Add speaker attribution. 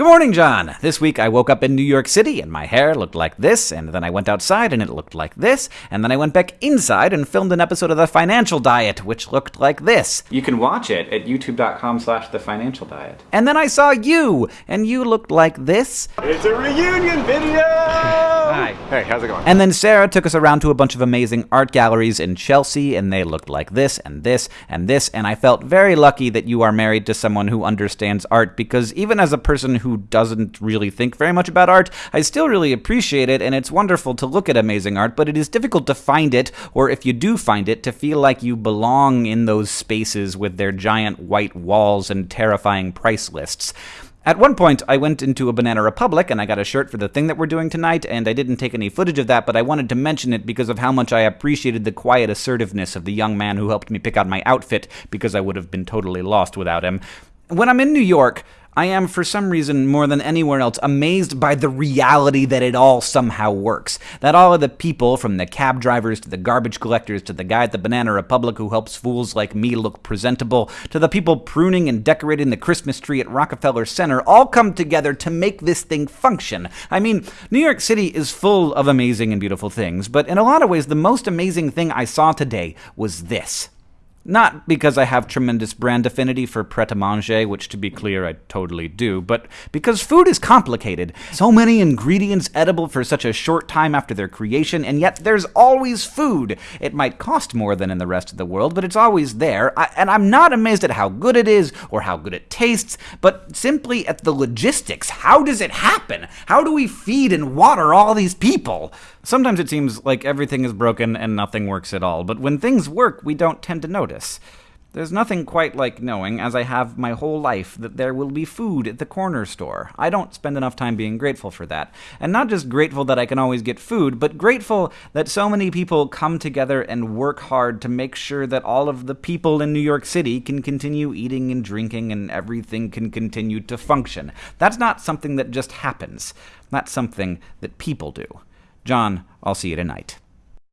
Speaker 1: Good morning, John. This week I woke up in New York City and my hair looked like this, and then I went outside and it looked like this, and then I went back inside and filmed an episode of The Financial Diet, which looked like this.
Speaker 2: You can watch it at youtube.com slash the financial diet.
Speaker 1: And then I saw you, and you looked like this.
Speaker 3: It's a reunion video! Hey, how's it going?
Speaker 1: And then Sarah took us around to a bunch of amazing art galleries in Chelsea, and they looked like this and this and this, and I felt very lucky that you are married to someone who understands art, because even as a person who doesn't really think very much about art, I still really appreciate it, and it's wonderful to look at amazing art, but it is difficult to find it, or if you do find it, to feel like you belong in those spaces with their giant white walls and terrifying price lists. At one point, I went into a Banana Republic and I got a shirt for the thing that we're doing tonight, and I didn't take any footage of that, but I wanted to mention it because of how much I appreciated the quiet assertiveness of the young man who helped me pick out my outfit, because I would have been totally lost without him. When I'm in New York, I am, for some reason, more than anywhere else, amazed by the reality that it all somehow works. That all of the people, from the cab drivers to the garbage collectors to the guy at the Banana Republic who helps fools like me look presentable, to the people pruning and decorating the Christmas tree at Rockefeller Center, all come together to make this thing function. I mean, New York City is full of amazing and beautiful things, but in a lot of ways, the most amazing thing I saw today was this. Not because I have tremendous brand affinity for Pret a Manger, which to be clear, I totally do, but because food is complicated. So many ingredients edible for such a short time after their creation, and yet there's always food. It might cost more than in the rest of the world, but it's always there. I, and I'm not amazed at how good it is or how good it tastes, but simply at the logistics. How does it happen? How do we feed and water all these people? Sometimes it seems like everything is broken and nothing works at all, but when things work, we don't tend to notice. There's nothing quite like knowing, as I have my whole life, that there will be food at the corner store. I don't spend enough time being grateful for that. And not just grateful that I can always get food, but grateful that so many people come together and work hard to make sure that all of the people in New York City can continue eating and drinking and everything can continue to function. That's not something that just happens. That's something that people do. John, I'll see you tonight.